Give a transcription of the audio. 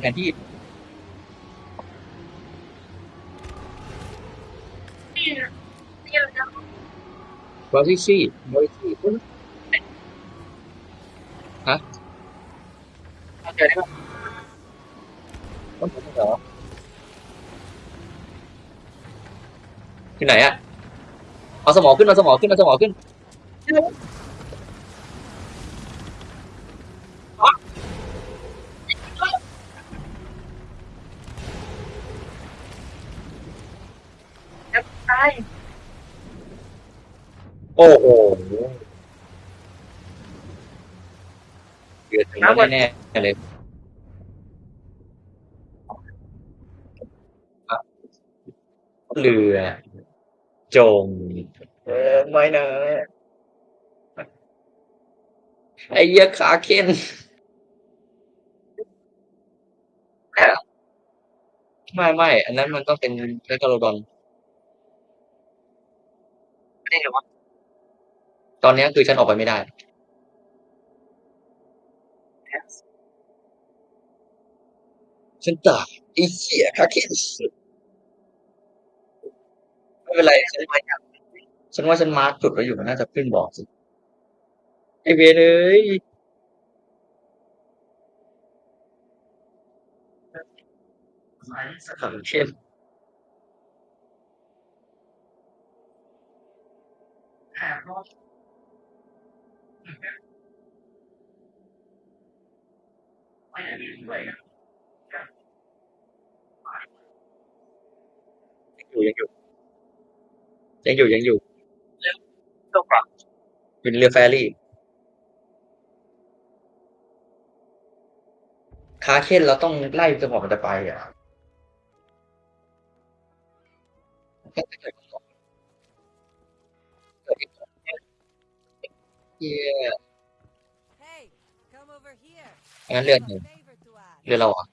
แผนที่บริซี่บริซี่ฮะเจอได้ปะต้นผมเหรอที่ไหนอะเอาสมองขึ้นเอาสมองขึ้นเอาสมองขึ้น ใช่โอ้โหเดือดถึงแล้วแน่ๆเลยครับเรือจมเออไม่นะไอ้เหี้ยขาเค้นไม่ไม่อันนั้นมันต้องเป็นเรกาโลดอน ไม่ได้หรอวะตอนนี้คือฉันออกไปไม่ได้ ฉันตายไอ้เหี้ยขาเค้นไม่เป็นไรฉันไม่อยากฉันว่าฉันมาร์กจุดไว้อยู่มันน่าจะขึ้นบอกสิไอเวนเอ้ยขาเค้น แอบรอด ไม่ได้ด้วยยังอยู่ยังอยู่ยังอยู่ยังอยู่ตกปลาอยู่ในเรือแฟรี่คาเคนเราต้องไล่จนกว่ามันจะไปอะเหี้ย Hey, come over here. งั้นเรือ I ห have นึ่ง a favor to ask. เรือเราอะ